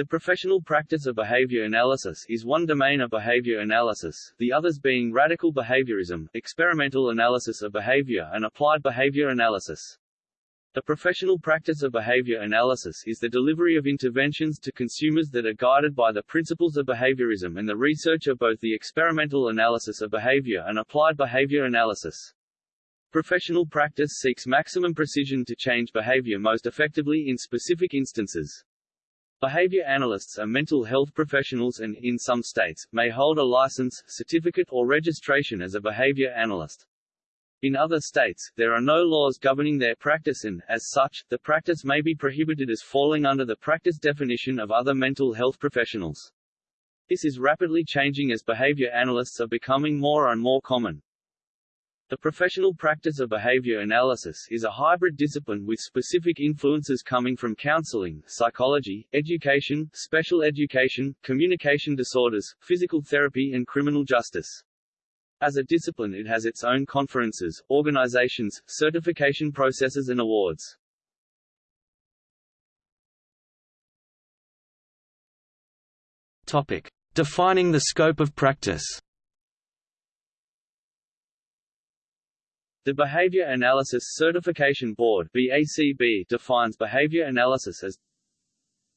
The professional practice of behavior analysis is one domain of behavior analysis, the others being radical behaviorism, experimental analysis of behavior and applied behavior analysis. The professional practice of behavior analysis is the delivery of interventions to consumers that are guided by the principles of behaviorism and the research of both the experimental analysis of behavior and applied behavior analysis. Professional practice seeks maximum precision to change behavior most effectively in specific instances. Behavior analysts are mental health professionals and, in some states, may hold a license, certificate or registration as a behavior analyst. In other states, there are no laws governing their practice and, as such, the practice may be prohibited as falling under the practice definition of other mental health professionals. This is rapidly changing as behavior analysts are becoming more and more common. The professional practice of behavior analysis is a hybrid discipline with specific influences coming from counseling, psychology, education, special education, communication disorders, physical therapy and criminal justice. As a discipline it has its own conferences, organizations, certification processes and awards. Topic. Defining the scope of practice The Behavior Analyst Certification Board BACB defines behavior analysis as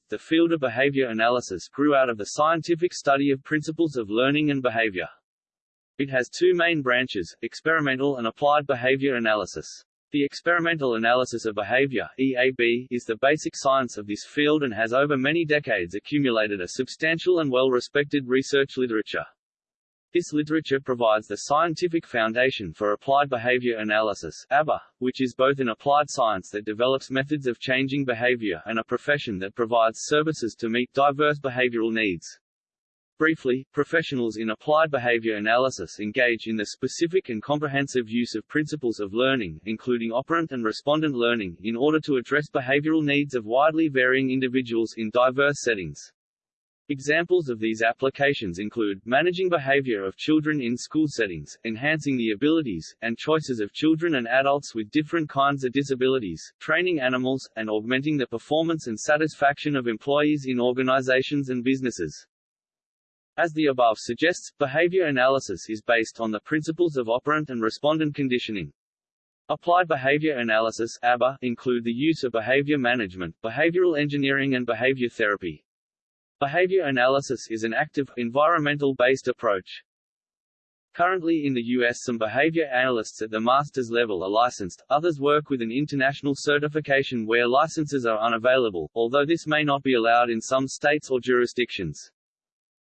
the field of behavior analysis grew out of the scientific study of principles of learning and behavior. It has two main branches, experimental and applied behavior analysis. The experimental analysis of behavior EAB, is the basic science of this field and has over many decades accumulated a substantial and well-respected research literature. This literature provides the scientific foundation for applied behavior analysis ABA, which is both an applied science that develops methods of changing behavior and a profession that provides services to meet diverse behavioral needs. Briefly, professionals in applied behavior analysis engage in the specific and comprehensive use of principles of learning, including operant and respondent learning, in order to address behavioral needs of widely varying individuals in diverse settings. Examples of these applications include, managing behavior of children in school settings, enhancing the abilities, and choices of children and adults with different kinds of disabilities, training animals, and augmenting the performance and satisfaction of employees in organizations and businesses. As the above suggests, behavior analysis is based on the principles of operant and respondent conditioning. Applied behavior analysis ABA, include the use of behavior management, behavioral engineering and behavior therapy. Behavior analysis is an active, environmental-based approach. Currently in the U.S. some behavior analysts at the master's level are licensed, others work with an international certification where licenses are unavailable, although this may not be allowed in some states or jurisdictions.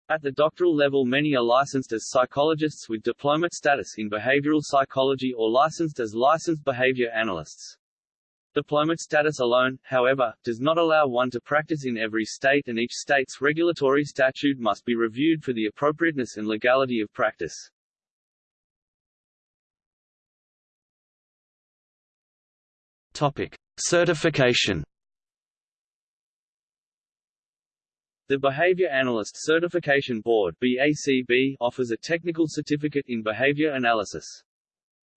At the doctoral level many are licensed as psychologists with diplomate status in behavioral psychology or licensed as licensed behavior analysts. Diplomate status alone, however, does not allow one to practice in every state and each state's regulatory statute must be reviewed for the appropriateness and legality of practice. Topic. Certification The Behavior Analyst Certification Board BACB offers a technical certificate in behavior analysis.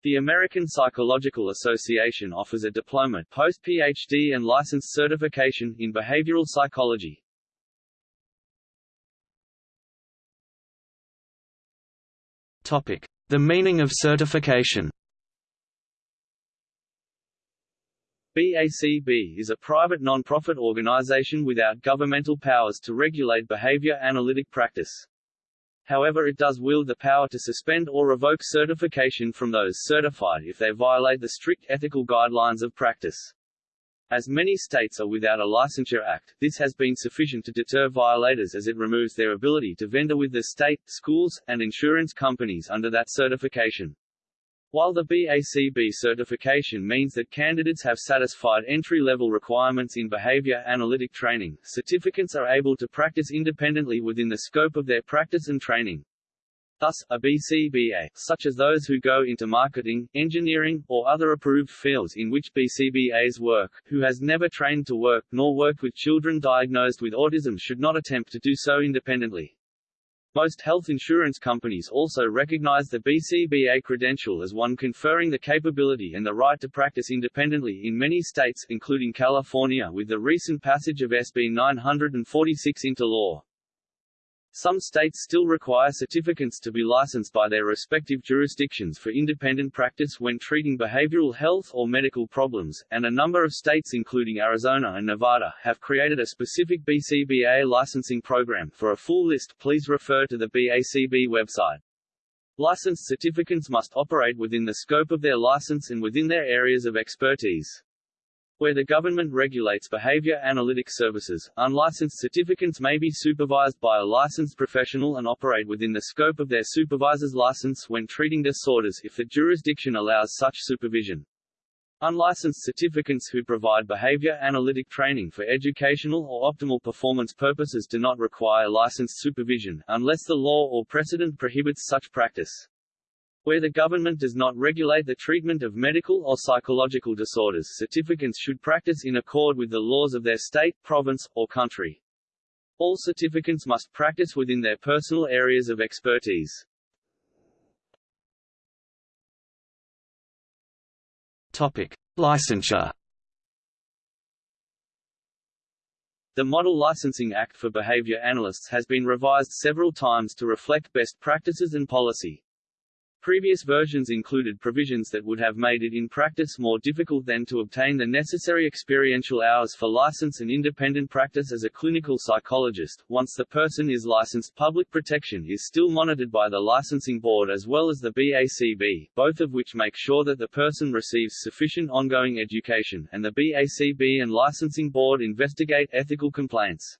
The American Psychological Association offers a diploma, post-PhD and licensed certification in behavioral psychology. Topic: The meaning of certification. BACB is a private non-profit organization without governmental powers to regulate behavior analytic practice. However it does wield the power to suspend or revoke certification from those certified if they violate the strict ethical guidelines of practice. As many states are without a licensure act, this has been sufficient to deter violators as it removes their ability to vendor with the state, schools, and insurance companies under that certification. While the BACB certification means that candidates have satisfied entry-level requirements in behavior analytic training, certificants are able to practice independently within the scope of their practice and training. Thus, a BCBA, such as those who go into marketing, engineering, or other approved fields in which BCBAs work, who has never trained to work, nor worked with children diagnosed with autism should not attempt to do so independently. Most health insurance companies also recognize the BCBA credential as one conferring the capability and the right to practice independently in many states, including California with the recent passage of SB 946 into law. Some states still require certificants to be licensed by their respective jurisdictions for independent practice when treating behavioral health or medical problems, and a number of states including Arizona and Nevada have created a specific BCBA licensing program. For a full list, please refer to the BACB website. Licensed certificants must operate within the scope of their license and within their areas of expertise. Where the government regulates behavior analytic services, unlicensed certificants may be supervised by a licensed professional and operate within the scope of their supervisor's license when treating disorders if the jurisdiction allows such supervision. Unlicensed certificants who provide behavior analytic training for educational or optimal performance purposes do not require licensed supervision, unless the law or precedent prohibits such practice. Where the government does not regulate the treatment of medical or psychological disorders certificants should practice in accord with the laws of their state, province, or country. All certificants must practice within their personal areas of expertise. Topic: Licensure. The Model Licensing Act for Behavior Analysts has been revised several times to reflect best practices and policy. Previous versions included provisions that would have made it in practice more difficult than to obtain the necessary experiential hours for license and independent practice as a clinical psychologist. Once the person is licensed, public protection is still monitored by the licensing board as well as the BACB, both of which make sure that the person receives sufficient ongoing education, and the BACB and licensing board investigate ethical complaints.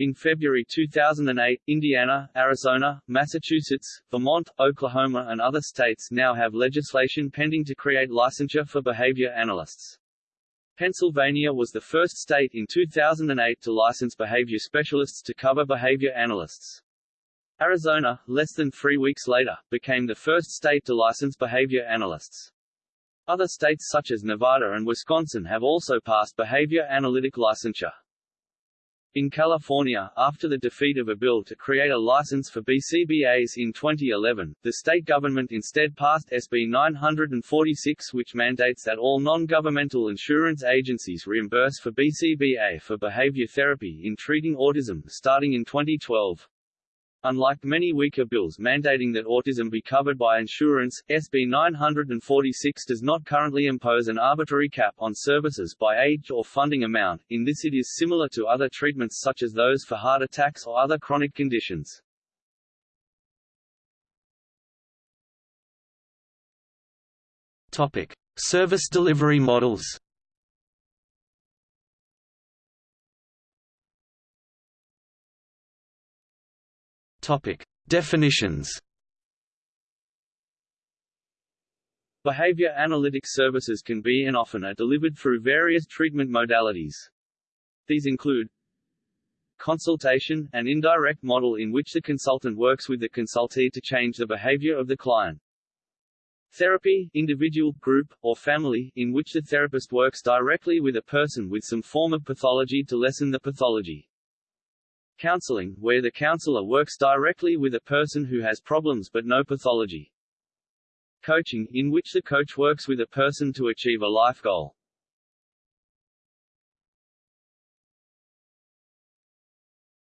In February 2008, Indiana, Arizona, Massachusetts, Vermont, Oklahoma and other states now have legislation pending to create licensure for behavior analysts. Pennsylvania was the first state in 2008 to license behavior specialists to cover behavior analysts. Arizona, less than three weeks later, became the first state to license behavior analysts. Other states such as Nevada and Wisconsin have also passed behavior analytic licensure. In California, after the defeat of a bill to create a license for BCBAs in 2011, the state government instead passed SB 946 which mandates that all non-governmental insurance agencies reimburse for BCBA for behavior therapy in treating autism starting in 2012. Unlike many weaker bills mandating that autism be covered by insurance, SB 946 does not currently impose an arbitrary cap on services by age or funding amount, in this it is similar to other treatments such as those for heart attacks or other chronic conditions. Topic: Service delivery models. Topic: Definitions. Behavior analytic services can be and often are delivered through various treatment modalities. These include consultation, an indirect model in which the consultant works with the consultee to change the behavior of the client. Therapy, individual, group, or family, in which the therapist works directly with a person with some form of pathology to lessen the pathology. Counseling, where the counselor works directly with a person who has problems but no pathology. Coaching, in which the coach works with a person to achieve a life goal.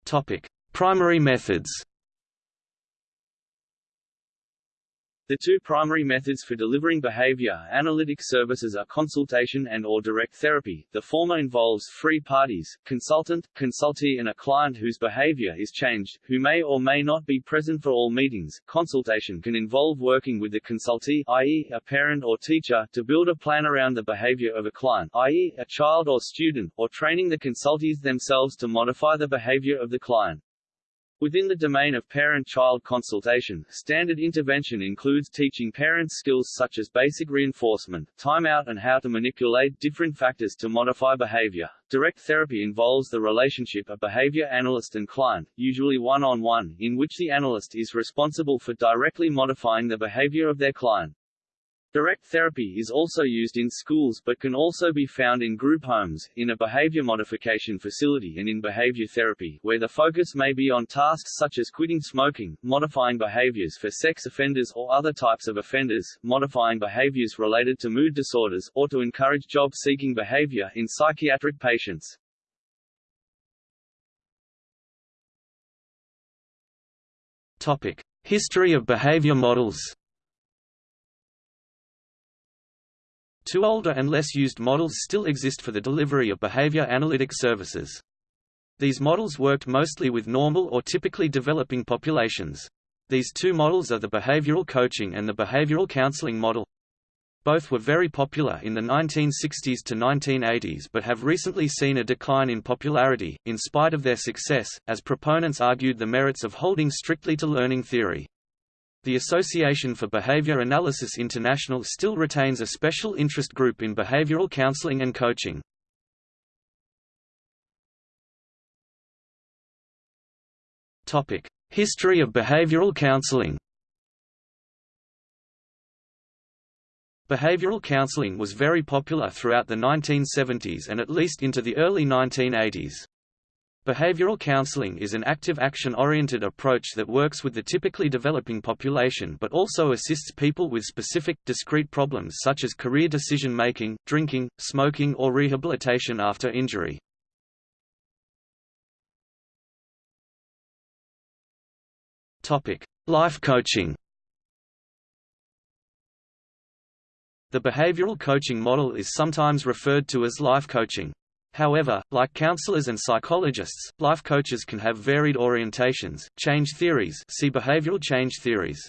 Topic: Primary methods. The two primary methods for delivering behavior analytic services are consultation and or direct therapy. The former involves three parties, consultant, consultee and a client whose behavior is changed, who may or may not be present for all meetings. Consultation can involve working with the consultee, i.e., a parent or teacher, to build a plan around the behavior of a client, i.e., a child or student, or training the consultees themselves to modify the behavior of the client. Within the domain of parent-child consultation, standard intervention includes teaching parents skills such as basic reinforcement, timeout and how to manipulate different factors to modify behavior. Direct therapy involves the relationship of behavior analyst and client, usually one-on-one, -on -one, in which the analyst is responsible for directly modifying the behavior of their client. Direct therapy is also used in schools but can also be found in group homes, in a behavior modification facility and in behavior therapy, where the focus may be on tasks such as quitting smoking, modifying behaviors for sex offenders or other types of offenders, modifying behaviors related to mood disorders, or to encourage job-seeking behavior in psychiatric patients. Topic: History of behavior models. Two older and less used models still exist for the delivery of behavior analytic services. These models worked mostly with normal or typically developing populations. These two models are the behavioral coaching and the behavioral counseling model. Both were very popular in the 1960s to 1980s but have recently seen a decline in popularity, in spite of their success, as proponents argued the merits of holding strictly to learning theory. The Association for Behavior Analysis International still retains a special interest group in behavioral counseling and coaching. History of behavioral counseling. Behavioral counseling was very popular throughout the 1970s and at least into the early 1980s. Behavioral counseling is an active action-oriented approach that works with the typically developing population but also assists people with specific, discrete problems such as career decision-making, drinking, smoking or rehabilitation after injury. Life coaching The behavioral coaching model is sometimes referred to as life coaching. However, like counselors and psychologists, life coaches can have varied orientations, change theories see behavioral change theories.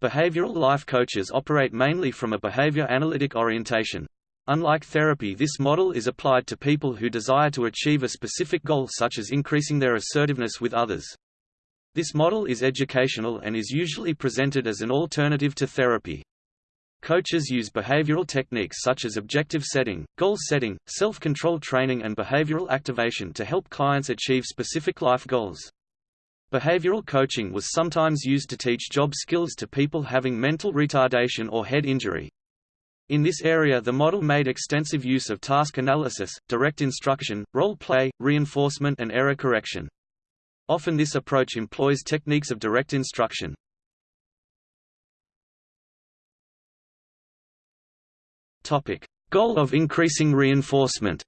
Behavioral life coaches operate mainly from a behavior analytic orientation. Unlike therapy this model is applied to people who desire to achieve a specific goal such as increasing their assertiveness with others. This model is educational and is usually presented as an alternative to therapy. Coaches use behavioral techniques such as objective setting, goal setting, self-control training and behavioral activation to help clients achieve specific life goals. Behavioral coaching was sometimes used to teach job skills to people having mental retardation or head injury. In this area the model made extensive use of task analysis, direct instruction, role play, reinforcement and error correction. Often this approach employs techniques of direct instruction. Topic: Goal of increasing reinforcement.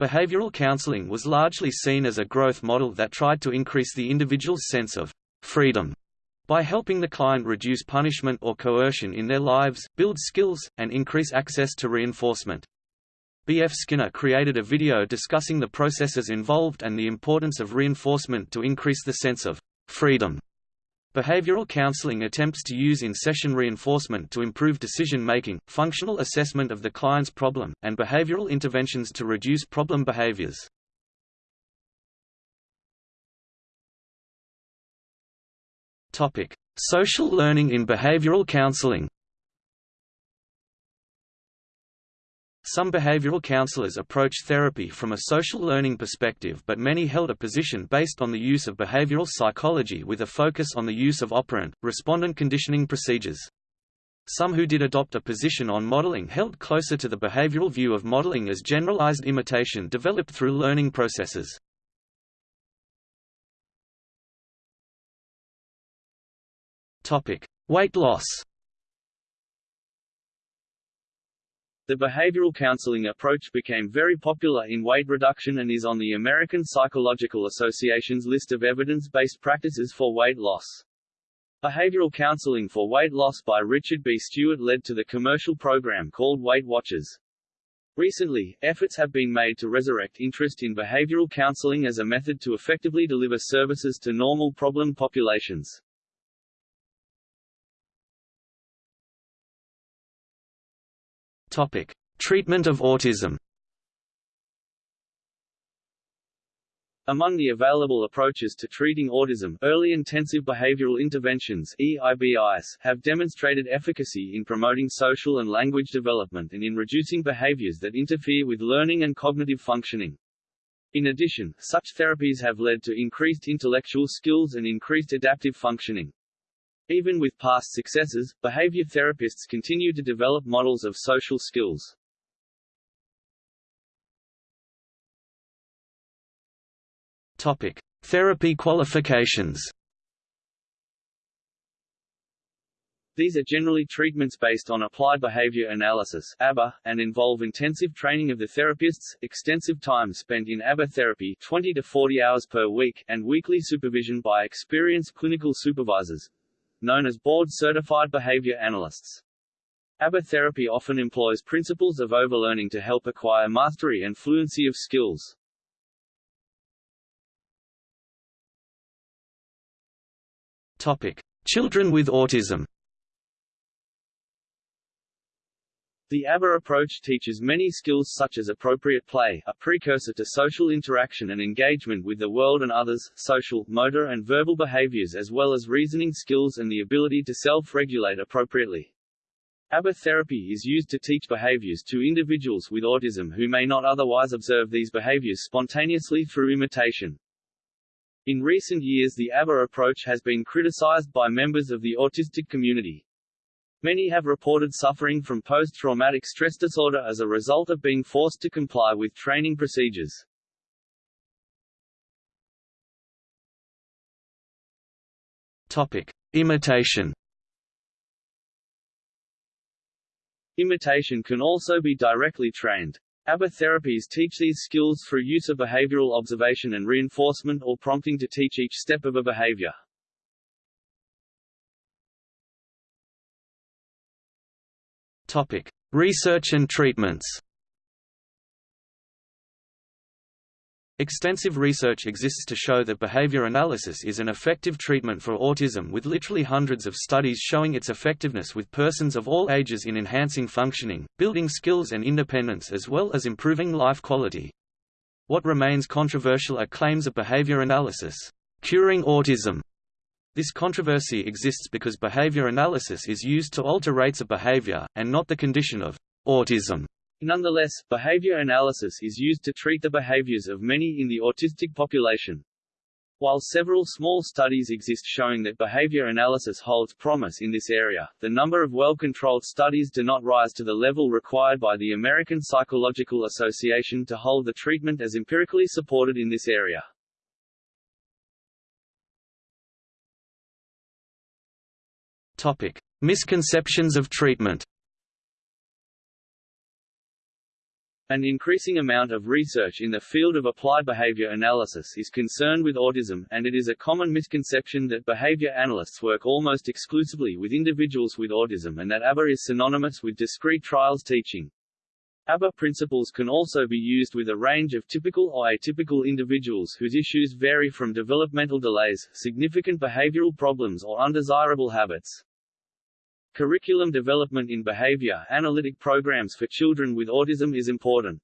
Behavioral counseling was largely seen as a growth model that tried to increase the individual's sense of freedom by helping the client reduce punishment or coercion in their lives, build skills, and increase access to reinforcement. B. F. Skinner created a video discussing the processes involved and the importance of reinforcement to increase the sense of freedom Behavioral counseling attempts to use in-session reinforcement to improve decision-making, functional assessment of the client's problem, and behavioral interventions to reduce problem behaviors. Social learning in behavioral counseling Some behavioral counselors approached therapy from a social learning perspective but many held a position based on the use of behavioral psychology with a focus on the use of operant, respondent conditioning procedures. Some who did adopt a position on modeling held closer to the behavioral view of modeling as generalized imitation developed through learning processes. Weight loss The behavioral counseling approach became very popular in weight reduction and is on the American Psychological Association's list of evidence-based practices for weight loss. Behavioral counseling for weight loss by Richard B. Stuart led to the commercial program called Weight Watchers. Recently, efforts have been made to resurrect interest in behavioral counseling as a method to effectively deliver services to normal problem populations. Topic: Treatment of autism. Among the available approaches to treating autism, early intensive behavioral interventions EIBIs, have demonstrated efficacy in promoting social and language development and in reducing behaviors that interfere with learning and cognitive functioning. In addition, such therapies have led to increased intellectual skills and increased adaptive functioning. Even with past successes, behavior therapists continue to develop models of social skills. Topic: Therapy qualifications. These are generally treatments based on applied behavior analysis (ABA) and involve intensive training of the therapists, extensive time spent in ABA therapy 20 to 40 hours per week, and weekly supervision by experienced clinical supervisors known as board-certified behavior analysts. ABA therapy often employs principles of overlearning to help acquire mastery and fluency of skills. Topic: Children with autism. The ABA approach teaches many skills such as appropriate play, a precursor to social interaction and engagement with the world and others, social, motor and verbal behaviors as well as reasoning skills and the ability to self-regulate appropriately. ABA therapy is used to teach behaviors to individuals with autism who may not otherwise observe these behaviors spontaneously through imitation. In recent years the ABA approach has been criticized by members of the autistic community. Many have reported suffering from post-traumatic stress disorder as a result of being forced to comply with training procedures. Topic: Imitation. Imitation can also be directly trained. ABA therapies teach these skills through use of behavioral observation and reinforcement or prompting to teach each step of a behavior. Topic: Research and treatments. Extensive research exists to show that behavior analysis is an effective treatment for autism with literally hundreds of studies showing its effectiveness with persons of all ages in enhancing functioning, building skills and independence as well as improving life quality. What remains controversial are claims of behavior analysis, curing autism, this controversy exists because behavior analysis is used to alter rates of behavior, and not the condition of autism. Nonetheless, behavior analysis is used to treat the behaviors of many in the autistic population. While several small studies exist showing that behavior analysis holds promise in this area, the number of well-controlled studies do not rise to the level required by the American Psychological Association to hold the treatment as empirically supported in this area. Topic: Misconceptions of treatment. An increasing amount of research in the field of applied behavior analysis is concerned with autism, and it is a common misconception that behavior analysts work almost exclusively with individuals with autism and that ABA is synonymous with discrete trials teaching. ABA principles can also be used with a range of typical or atypical individuals whose issues vary from developmental delays, significant behavioral problems or undesirable habits. Curriculum development in behavior analytic programs for children with autism is important.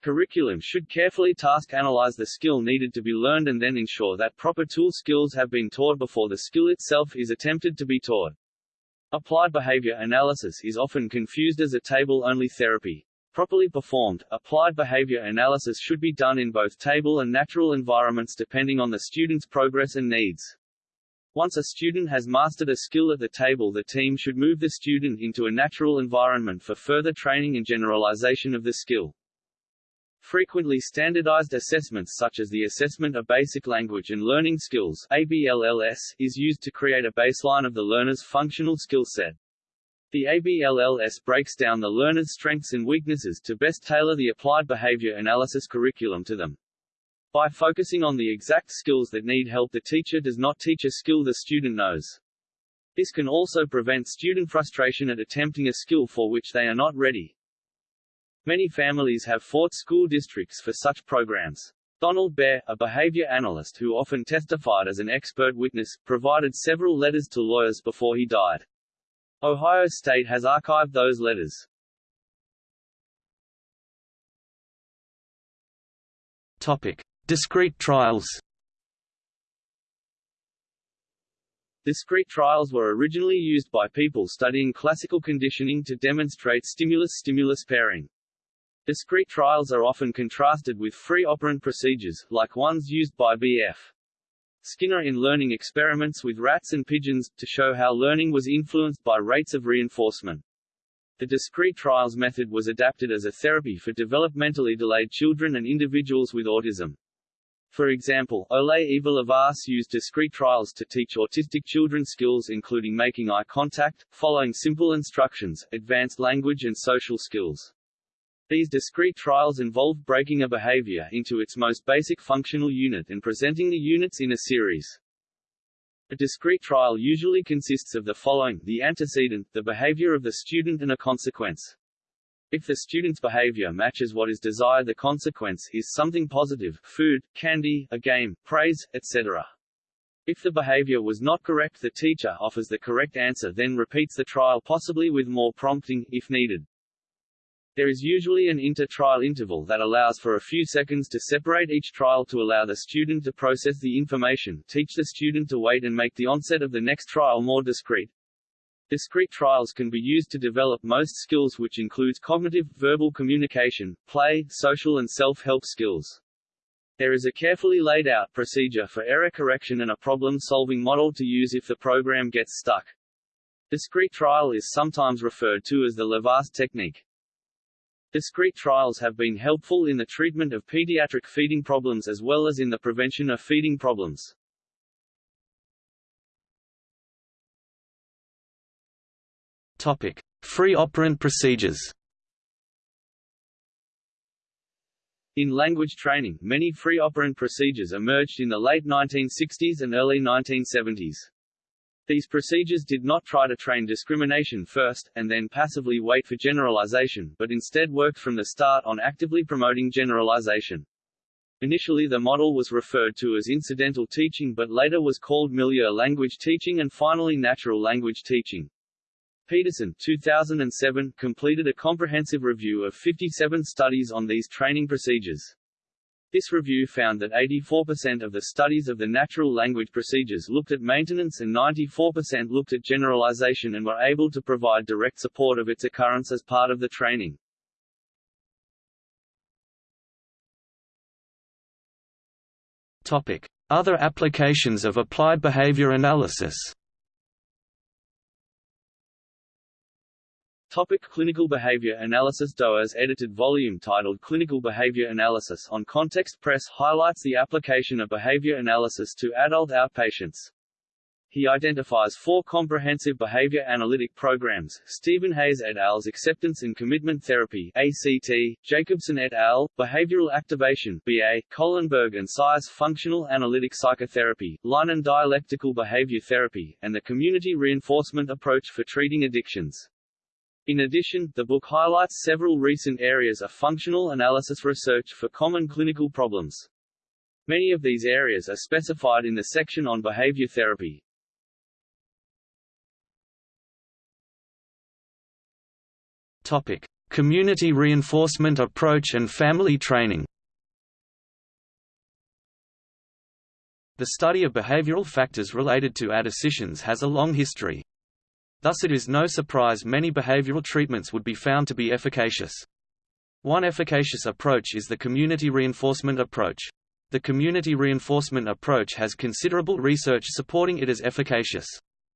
Curriculum should carefully task analyze the skill needed to be learned and then ensure that proper tool skills have been taught before the skill itself is attempted to be taught. Applied behavior analysis is often confused as a table-only therapy. Properly performed, applied behavior analysis should be done in both table and natural environments depending on the student's progress and needs. Once a student has mastered a skill at the table the team should move the student into a natural environment for further training and generalization of the skill. Frequently standardized assessments such as the Assessment of Basic Language and Learning Skills ABLLS, is used to create a baseline of the learner's functional skill set. The ABLLS breaks down the learner's strengths and weaknesses to best tailor the applied behavior analysis curriculum to them. By focusing on the exact skills that need help the teacher does not teach a skill the student knows. This can also prevent student frustration at attempting a skill for which they are not ready. Many families have fought school districts for such programs. Donald Baer, a behavior analyst who often testified as an expert witness, provided several letters to lawyers before he died. Ohio State has archived those letters. Topic: Discrete trials Discrete trials were originally used by people studying classical conditioning to demonstrate stimulus-stimulus pairing. Discrete trials are often contrasted with free operant procedures, like ones used by B.F. Skinner in learning experiments with rats and pigeons, to show how learning was influenced by rates of reinforcement. The discrete trials method was adapted as a therapy for developmentally delayed children and individuals with autism. For example, Ole Ivar Lovaas used discrete trials to teach autistic children skills including making eye contact, following simple instructions, advanced language and social skills. These discrete trials involve breaking a behavior into its most basic functional unit and presenting the units in a series. A discrete trial usually consists of the following, the antecedent, the behavior of the student and a consequence. If the student's behavior matches what is desired the consequence is something positive food, candy, a game, praise, etc. If the behavior was not correct the teacher offers the correct answer then repeats the trial possibly with more prompting, if needed. There is usually an inter-trial interval that allows for a few seconds to separate each trial to allow the student to process the information, teach the student to wait and make the onset of the next trial more discrete. Discrete trials can be used to develop most skills which includes cognitive, verbal communication, play, social and self-help skills. There is a carefully laid out procedure for error correction and a problem-solving model to use if the program gets stuck. Discrete trial is sometimes referred to as the Lovaas technique. Discrete trials have been helpful in the treatment of pediatric feeding problems as well as in the prevention of feeding problems. Topic: Free operant procedures. In language training, many free operant procedures emerged in the late 1960s and early 1970s. These procedures did not try to train discrimination first, and then passively wait for generalization, but instead worked from the start on actively promoting generalization. Initially the model was referred to as incidental teaching but later was called milieu language teaching and finally natural language teaching. Peterson 2007, completed a comprehensive review of 57 studies on these training procedures. This review found that 84% of the studies of the natural language procedures looked at maintenance and 94% looked at generalization and were able to provide direct support of its occurrence as part of the training. Topic: Other applications of applied behavior analysis. Topic Clinical Behavior Analysis Dougher's edited volume titled Clinical Behavior Analysis on Context Press highlights the application of behavior analysis to adult outpatients. He identifies four comprehensive behavior analytic programs, Stephen Hayes et al.'s Acceptance and Commitment Therapy ACT, Jacobson et al., Behavioral Activation BA, Kohlenberg and Tsai's Functional Analytic Psychotherapy, Linehan Dialectical Behavior Therapy, and the Community Reinforcement Approach for Treating Addictions. In addition, the book highlights several recent areas of functional analysis research for common clinical problems. Many of these areas are specified in the section on behavior therapy. Topic: Community reinforcement approach and family training. The study of behavioral factors related to addicitions has a long history. Thus it is no surprise many behavioral treatments would be found to be efficacious. One efficacious approach is the community reinforcement approach. The community reinforcement approach has considerable research supporting it as efficacious.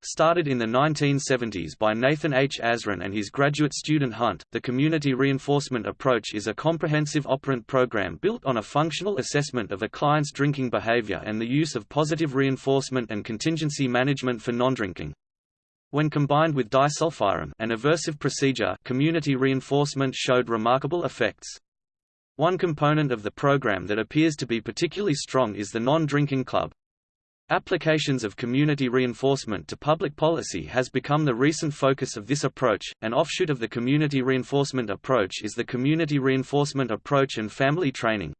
Started in the 1970s by Nathan H. Azrin and his graduate student Hunt, the community reinforcement approach is a comprehensive operant program built on a functional assessment of a client's drinking behavior and the use of positive reinforcement and contingency management for non-drinking. When combined with disulfiram an aversive procedure community reinforcement showed remarkable effects. One component of the program that appears to be particularly strong is the non-drinking club. Applications of community reinforcement to public policy has become the recent focus of this approach. An offshoot of the community reinforcement approach is the community reinforcement approach and family training.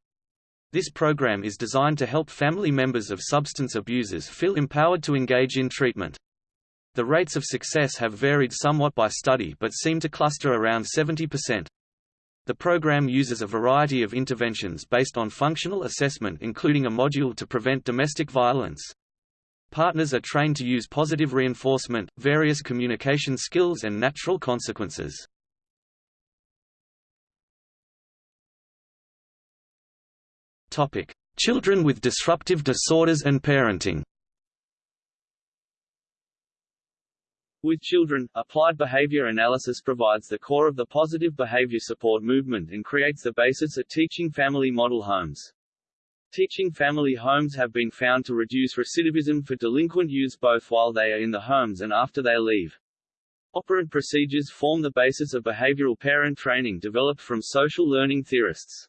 This program is designed to help family members of substance abusers feel empowered to engage in treatment. The rates of success have varied somewhat by study but seem to cluster around 70%. The program uses a variety of interventions based on functional assessment including a module to prevent domestic violence. Partners are trained to use positive reinforcement, various communication skills and natural consequences. Children with disruptive disorders and parenting With children, applied behavior analysis provides the core of the positive behavior support movement and creates the basis of teaching family model homes. Teaching family homes have been found to reduce recidivism for delinquent youths both while they are in the homes and after they leave. Operant procedures form the basis of behavioral parent training developed from social learning theorists.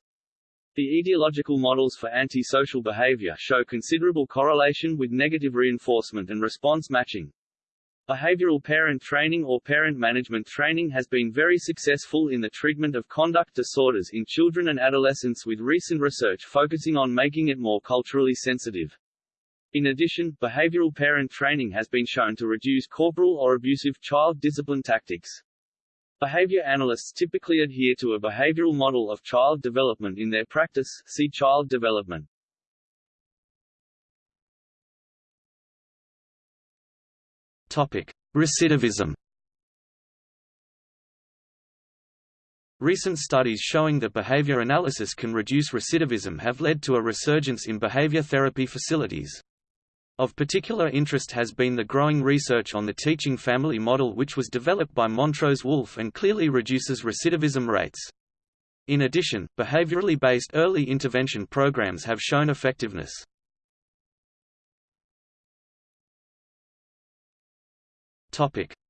The etiological models for antisocial behavior show considerable correlation with negative reinforcement and response matching. Behavioral parent training or parent management training has been very successful in the treatment of conduct disorders in children and adolescents with recent research focusing on making it more culturally sensitive. In addition, behavioral parent training has been shown to reduce corporal or abusive child discipline tactics. Behavior analysts typically adhere to a behavioral model of child development in their practice see child development. Recidivism. Recent studies showing that behavior analysis can reduce recidivism have led to a resurgence in behavior therapy facilities. Of particular interest has been the growing research on the teaching family model which was developed by Montrose Wolf and clearly reduces recidivism rates. In addition, behaviorally based early intervention programs have shown effectiveness.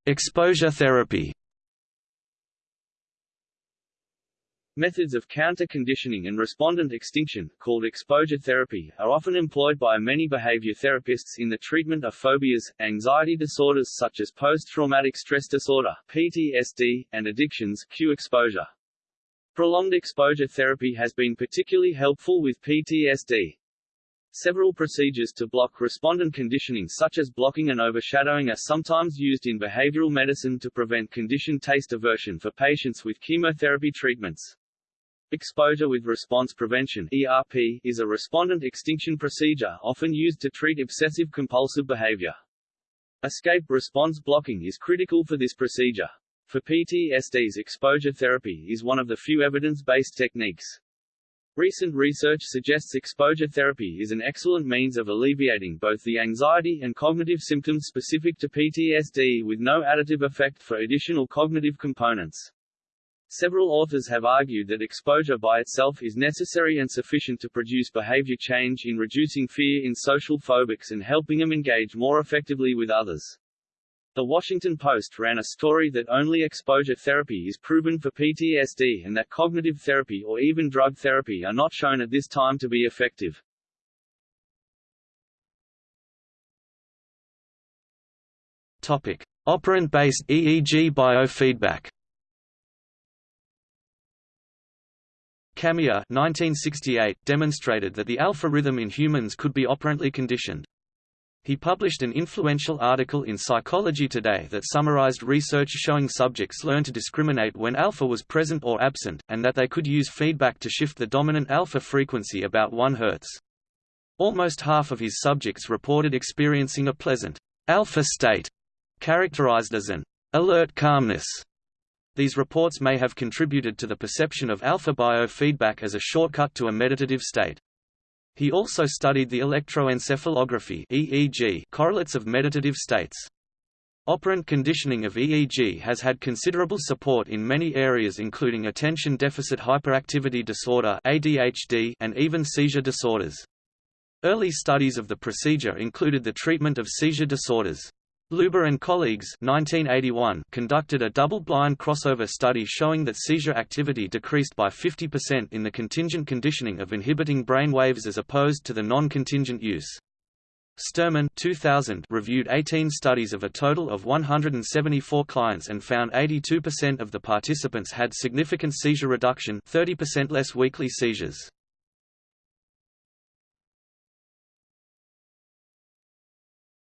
Exposure therapy Methods of counter-conditioning and respondent extinction, called exposure therapy, are often employed by many behavior therapists in the treatment of phobias, anxiety disorders such as post-traumatic stress disorder (PTSD), and addictions cue exposure. Prolonged exposure therapy has been particularly helpful with PTSD. Several procedures to block respondent conditioning such as blocking and overshadowing are sometimes used in behavioral medicine to prevent conditioned taste aversion for patients with chemotherapy treatments. Exposure with response prevention ERP is a respondent extinction procedure often used to treat obsessive-compulsive behavior. Escape response blocking is critical for this procedure. For PTSDs exposure therapy is one of the few evidence-based techniques. Recent research suggests exposure therapy is an excellent means of alleviating both the anxiety and cognitive symptoms specific to PTSD with no additive effect for additional cognitive components. Several authors have argued that exposure by itself is necessary and sufficient to produce behavior change in reducing fear in social phobics and helping them engage more effectively with others. The Washington Post ran a story that only exposure therapy is proven for PTSD and that cognitive therapy or even drug therapy are not shown at this time to be effective. Topic: Operant-based EEG biofeedback. Kamiya 1968 demonstrated that the alpha rhythm in humans could be operantly conditioned. He published an influential article in Psychology Today that summarized research showing subjects learn to discriminate when alpha was present or absent, and that they could use feedback to shift the dominant alpha frequency about 1 Hz. Almost half of his subjects reported experiencing a pleasant alpha state, characterized as an alert calmness these reports may have contributed to the perception of alpha biofeedback as a shortcut to a meditative state. He also studied the electroencephalography EEG correlates of meditative states. Operant conditioning of EEG has had considerable support in many areas including attention deficit hyperactivity disorder ADHD and even seizure disorders. Early studies of the procedure included the treatment of seizure disorders. Lubar and colleagues 1981 conducted a double-blind crossover study showing that seizure activity decreased by 50% in the contingent conditioning of inhibiting brain waves as opposed to the non-contingent use. Sterman 2000 reviewed 18 studies of a total of 174 clients and found 82% of the participants had significant seizure reduction 30% less weekly seizures.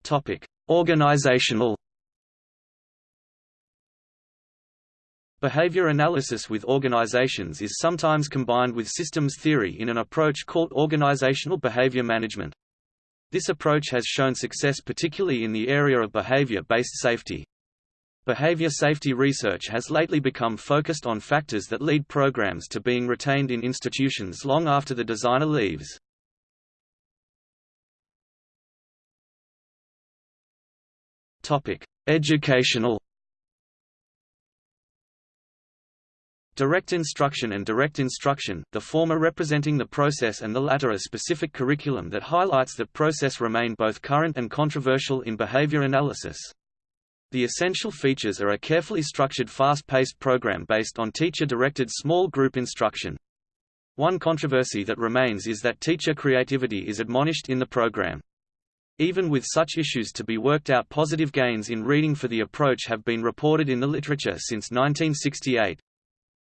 Topic: Organizational Behavior analysis with organizations is sometimes combined with systems theory in an approach called organizational behavior management. This approach has shown success particularly in the area of behavior-based safety. Behavior safety research has lately become focused on factors that lead programs to being retained in institutions long after the designer leaves. Topic: Educational Direct instruction and direct instruction, the former representing the process and the latter a specific curriculum that highlights that process remain both current and controversial in behavior analysis. The essential features are a carefully structured fast-paced program based on teacher-directed small group instruction. One controversy that remains is that teacher creativity is admonished in the program. Even with such issues to be worked out positive gains in reading for the approach have been reported in the literature since 1968.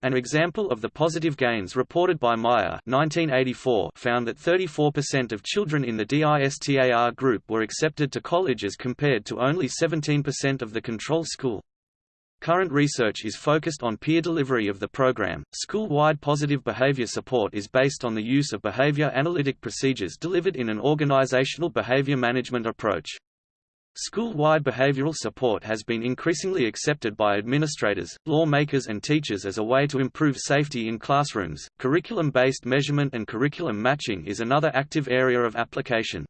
An example of the positive gains reported by Meyer 1984 found that 34% of children in the DISTAR group were accepted to college as compared to only 17% of the control school. Current research is focused on peer delivery of the program. School-wide positive behavior support is based on the use of behavior analytic procedures delivered in an organizational behavior management approach. School-wide behavioral support has been increasingly accepted by administrators, lawmakers and teachers as a way to improve safety in classrooms. Curriculum-based measurement and curriculum matching is another active area of application.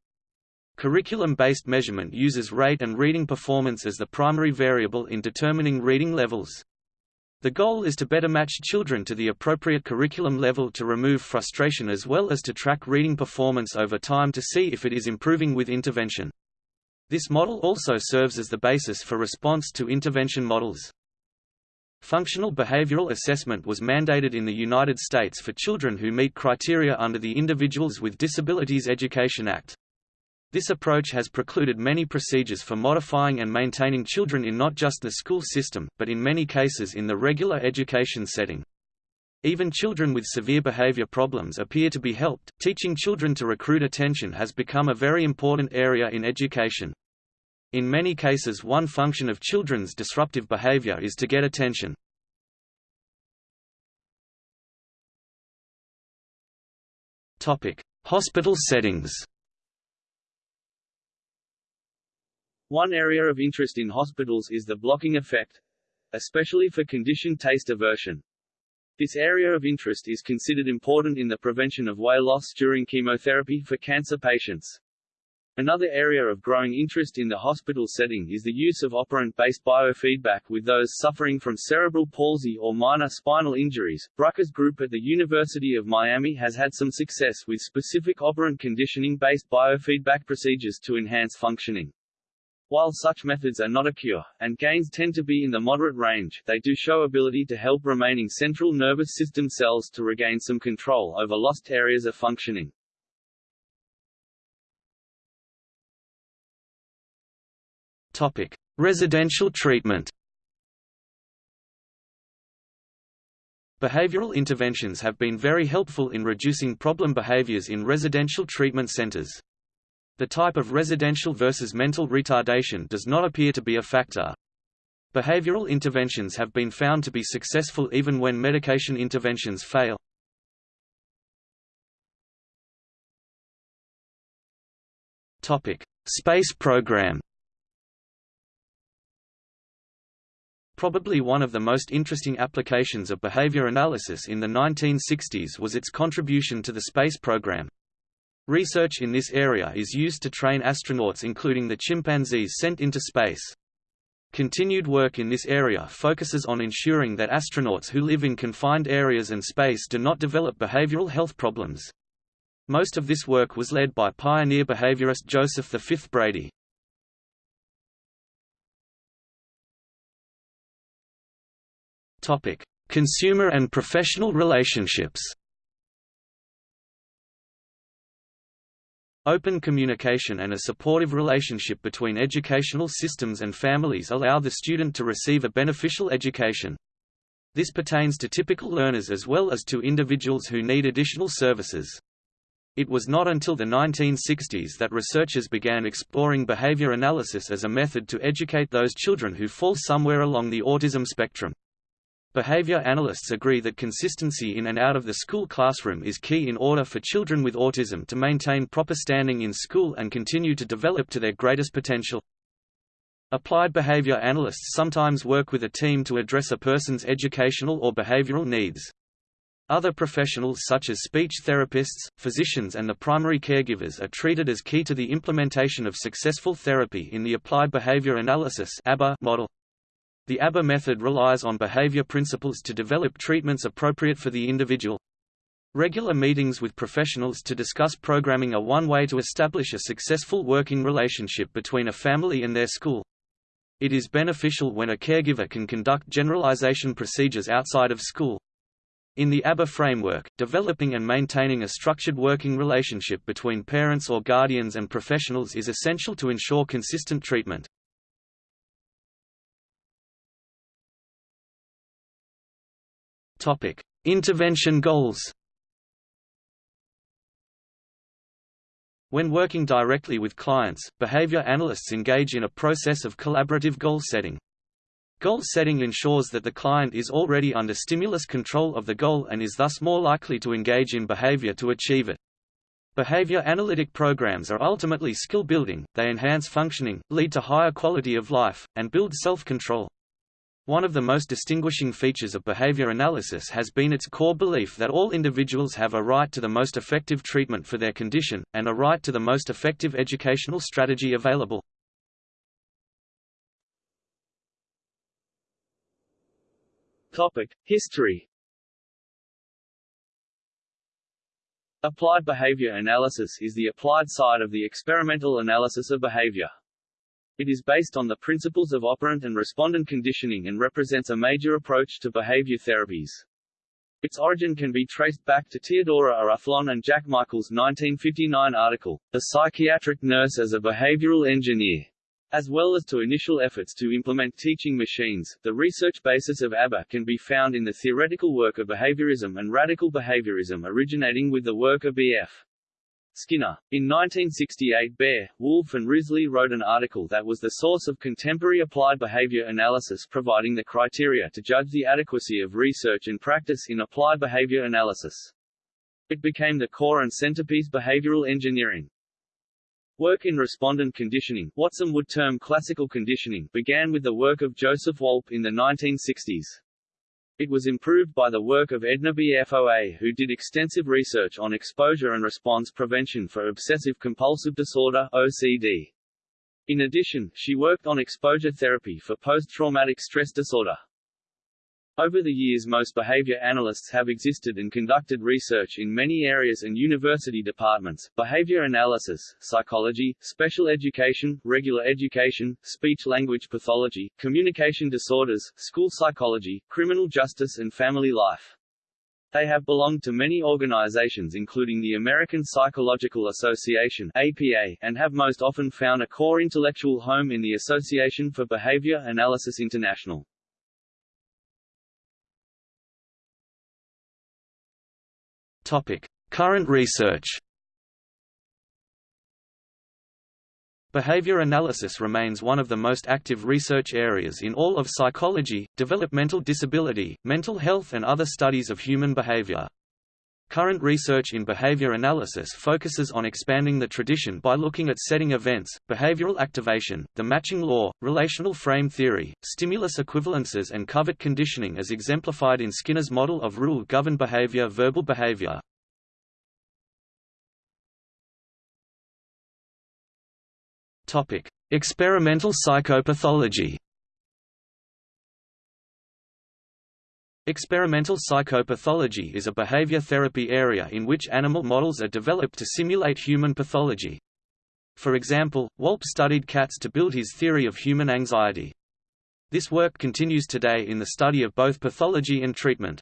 Curriculum-based measurement uses rate and reading performance as the primary variable in determining reading levels. The goal is to better match children to the appropriate curriculum level to remove frustration as well as to track reading performance over time to see if it is improving with intervention. This model also serves as the basis for response to intervention models. Functional behavioral assessment was mandated in the United States for children who meet criteria under the Individuals with Disabilities Education Act. This approach has precluded many procedures for modifying and maintaining children in not just the school system, but in many cases in the regular education setting. Even children with severe behavior problems appear to be helped. Teaching children to recruit attention has become a very important area in education. In many cases one function of children's disruptive behavior is to get attention. Hospital settings. One area of interest in hospitals is the blocking effect, especially for conditioned taste aversion. This area of interest is considered important in the prevention of weight loss during chemotherapy for cancer patients. Another area of growing interest in the hospital setting is the use of operant-based biofeedback with those suffering from cerebral palsy or minor spinal injuries. Brucker's group at the University of Miami has had some success with specific operant conditioning-based biofeedback procedures to enhance functioning. While such methods are not a cure, and gains tend to be in the moderate range, they do show ability to help remaining central nervous system cells to regain some control over lost areas of functioning. Topic: Residential treatment. Behavioral interventions have been very helpful in reducing problem behaviors in residential treatment centers. The type of residential versus mental retardation does not appear to be a factor. Behavioral interventions have been found to be successful even when medication interventions fail. Topic: Space program. Probably one of the most interesting applications of behavior analysis in the 1960s was its contribution to the space program. Research in this area is used to train astronauts including the chimpanzees sent into space. Continued work in this area focuses on ensuring that astronauts who live in confined areas and space do not develop behavioral health problems. Most of this work was led by pioneer behaviorist Joseph V. Brady. Consumer and professional relationships Open communication and a supportive relationship between educational systems and families allow the student to receive a beneficial education. This pertains to typical learners as well as to individuals who need additional services. It was not until the 1960s that researchers began exploring behavior analysis as a method to educate those children who fall somewhere along the autism spectrum. Behavior analysts agree that consistency in and out of the school classroom is key in order for children with autism to maintain proper standing in school and continue to develop to their greatest potential. Applied behavior analysts sometimes work with a team to address a person's educational or behavioral needs. Other professionals such as speech therapists, physicians and the primary caregivers are treated as key to the implementation of successful therapy in the Applied Behavior Analysis model. The ABA method relies on behavior principles to develop treatments appropriate for the individual. Regular meetings with professionals to discuss programming are one way to establish a successful working relationship between a family and their school. It is beneficial when a caregiver can conduct generalization procedures outside of school. In the ABA framework, developing and maintaining a structured working relationship between parents or guardians and professionals is essential to ensure consistent treatment. Topic: Intervention goals. When working directly with clients, behavior analysts engage in a process of collaborative goal setting. Goal setting ensures that the client is already under stimulus control of the goal and is thus more likely to engage in behavior to achieve it. Behavior analytic programs are ultimately skill building, they enhance functioning, lead to higher quality of life, and build self-control. One of the most distinguishing features of behavior analysis has been its core belief that all individuals have a right to the most effective treatment for their condition, and a right to the most effective educational strategy available. Topic: History. Applied behavior analysis is the applied side of the experimental analysis of behavior. It is based on the principles of operant and respondent conditioning and represents a major approach to behavior therapies. Its origin can be traced back to Teodoro Ayllon and Jack Michael's 1959 article, The Psychiatric Nurse as a Behavioral Engineer. As well as to initial efforts to implement teaching machines, the research basis of ABA can be found in the theoretical work of behaviorism and radical behaviorism originating with the work of B.F. Skinner. In 1968 Baer, Wolf and Risley wrote an article that was the source of contemporary applied behavior analysis providing the criteria to judge the adequacy of research and practice in applied behavior analysis. It became the core and centerpiece behavioral engineering. Work in respondent conditioning Watson would term classical conditioning began with the work of Joseph Wolpe in the 1960s. It was improved by the work of Edna Foa who did extensive research on exposure and response prevention for obsessive-compulsive disorder OCD. In addition, she worked on exposure therapy for post-traumatic stress disorder. Over the years most behavior analysts have existed and conducted research in many areas and university departments, behavior analysis, psychology, special education, regular education, speech-language pathology, communication disorders, school psychology, criminal justice and family life. They have belonged to many organizations including the American Psychological Association APA, and have most often found a core intellectual home in the Association for Behavior Analysis International. Current research. Behavior analysis remains one of the most active research areas in all of psychology, developmental disability, mental health and other studies of human behavior. Current research in behavior analysis focuses on expanding the tradition by looking at setting events, behavioral activation, the matching law, relational frame theory, stimulus equivalences and covert conditioning as exemplified in Skinner's model of rule-governed behavior verbal behavior. Experimental psychopathology Experimental psychopathology is a behavior therapy area in which animal models are developed to simulate human pathology. For example, Wolpe studied cats to build his theory of human anxiety. This work continues today in the study of both pathology and treatment.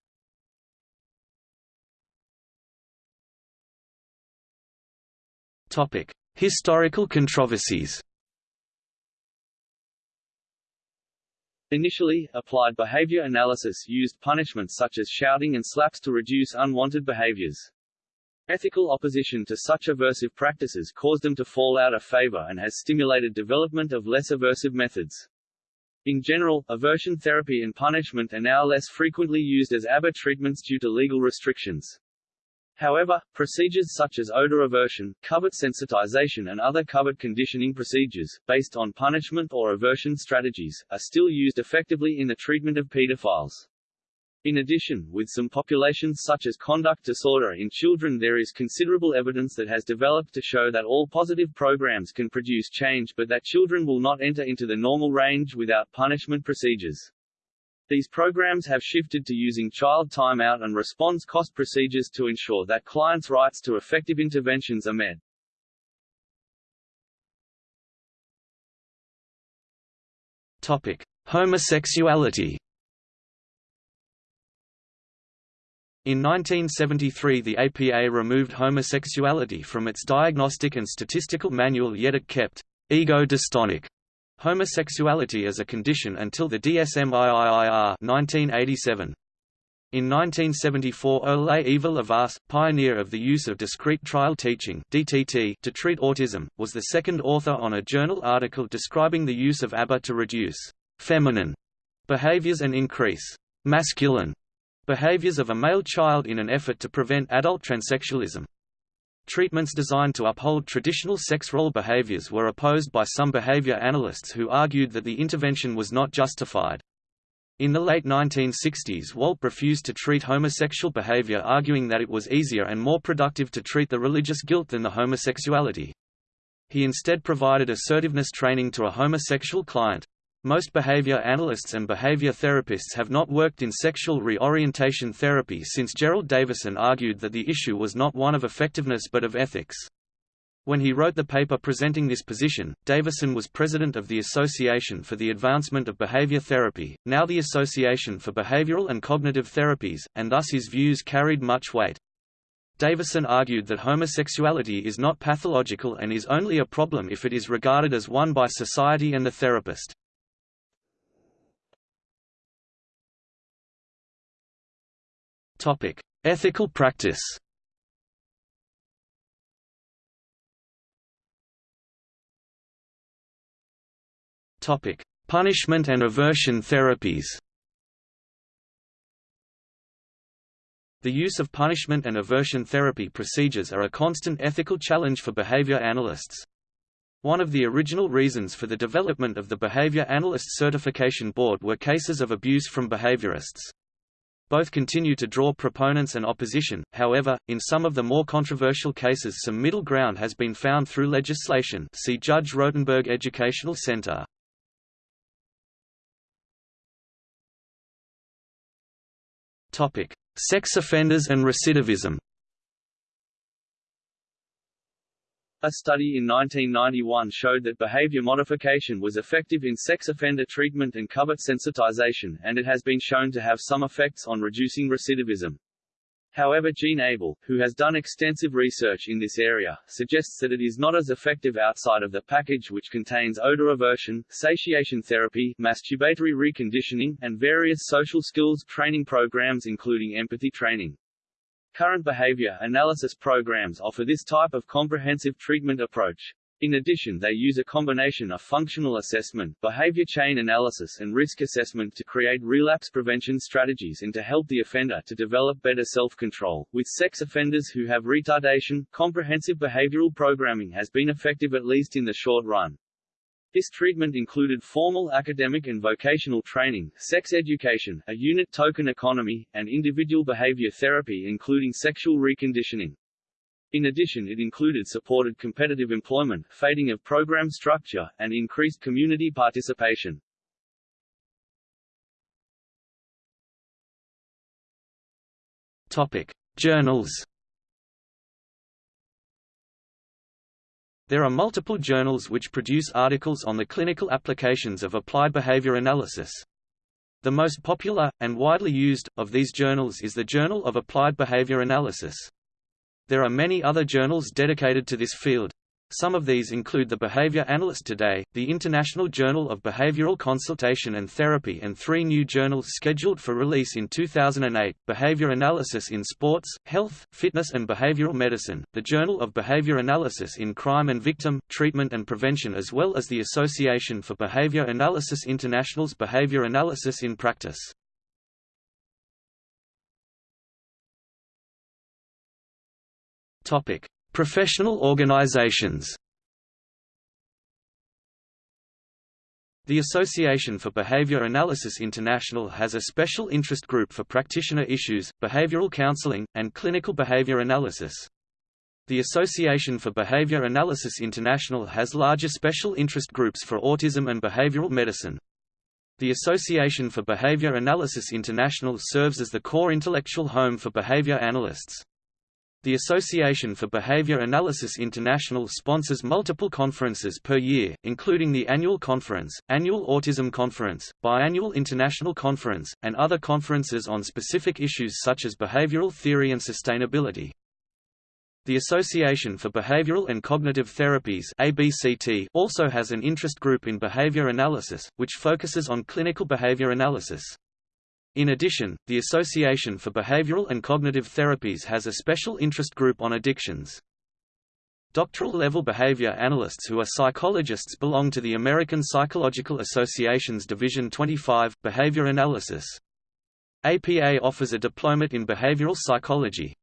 Historical controversies Initially, applied behavior analysis used punishments such as shouting and slaps to reduce unwanted behaviors. Ethical opposition to such aversive practices caused them to fall out of favor and has stimulated development of less aversive methods. In general, aversion therapy and punishment are now less frequently used as ABA treatments due to legal restrictions. However, procedures such as odor aversion, covert sensitization and other covert conditioning procedures, based on punishment or aversion strategies, are still used effectively in the treatment of pedophiles. In addition, with some populations such as conduct disorder in children there is considerable evidence that has developed to show that all positive programs can produce change but that children will not enter into the normal range without punishment procedures. These programs have shifted to using child timeout and response cost procedures to ensure that clients' rights to effective interventions are met. Topic: Homosexuality. In 1973 the APA removed homosexuality from its diagnostic and statistical manual yet it kept ego-dystonic homosexuality as a condition until the DSM-IIIR 1987. In 1974 Ole Ivar Lovaas, pioneer of the use of discrete trial teaching DTT to treat autism, was the second author on a journal article describing the use of ABA to reduce «feminine» behaviors and increase «masculine» behaviors of a male child in an effort to prevent adult transsexualism. Treatments designed to uphold traditional sex role behaviors were opposed by some behavior analysts who argued that the intervention was not justified. In the late 1960s Wolpe refused to treat homosexual behavior arguing that it was easier and more productive to treat the religious guilt than the homosexuality. He instead provided assertiveness training to a homosexual client. Most behavior analysts and behavior therapists have not worked in sexual reorientation therapy since Gerald Davison argued that the issue was not one of effectiveness but of ethics. When he wrote the paper presenting this position, Davison was president of the Association for the Advancement of Behavior Therapy, now the Association for Behavioral and Cognitive Therapies, and thus his views carried much weight. Davison argued that homosexuality is not pathological and is only a problem if it is regarded as one by society and the therapist. Topic: Ethical practice. Topic: Punishment and aversion therapies. The use of punishment and aversion therapy procedures are a constant ethical challenge for behavior analysts. One of the original reasons for the development of the Behavior Analyst Certification Board were cases of abuse from behaviorists. Both continue to draw proponents and opposition, however, in some of the more controversial cases some middle ground has been found through legislation see Judge Rotenberg Educational Center. Sex offenders and recidivism A study in 1991 showed that behavior modification was effective in sex offender treatment and covert sensitization, and it has been shown to have some effects on reducing recidivism. However Gene Abel, who has done extensive research in this area, suggests that it is not as effective outside of the package which contains odor aversion, satiation therapy, masturbatory reconditioning, and various social skills training programs including empathy training. Current behavior analysis programs offer this type of comprehensive treatment approach. In addition they use a combination of functional assessment, behavior chain analysis and risk assessment to create relapse prevention strategies and to help the offender to develop better self-control. With sex offenders who have retardation, comprehensive behavioral programming has been effective at least in the short run. This treatment included formal academic and vocational training, sex education, a unit token economy, and individual behavior therapy including sexual reconditioning. In addition it included supported competitive employment, fading of program structure, and increased community participation. Topic: Journals There are multiple journals which produce articles on the clinical applications of applied behavior analysis. The most popular, and widely used, of these journals is the Journal of Applied Behavior Analysis. There are many other journals dedicated to this field. Some of these include the Behavior Analyst Today, the International Journal of Behavioral Consultation and Therapy and three new journals scheduled for release in 2008, Behavior Analysis in Sports, Health, Fitness and Behavioral Medicine, the Journal of Behavior Analysis in Crime and Victim, Treatment and Prevention as well as the Association for Behavior Analysis International's Behavior Analysis in Practice. Topic. Professional organizations The Association for Behavior Analysis International has a special interest group for practitioner issues, behavioral counseling, and clinical behavior analysis. The Association for Behavior Analysis International has larger special interest groups for autism and behavioral medicine. The Association for Behavior Analysis International serves as the core intellectual home for behavior analysts. The Association for Behavior Analysis International sponsors multiple conferences per year, including the Annual Conference, Annual Autism Conference, Biannual International Conference, and other conferences on specific issues such as behavioral theory and sustainability. The Association for Behavioral and Cognitive Therapies ABCT also has an interest group in behavior analysis, which focuses on clinical behavior analysis. In addition, the Association for Behavioral and Cognitive Therapies has a special interest group on addictions. Doctoral-level behavior analysts who are psychologists belong to the American Psychological Association's Division 25, Behavior Analysis. APA offers a diplomate in behavioral psychology.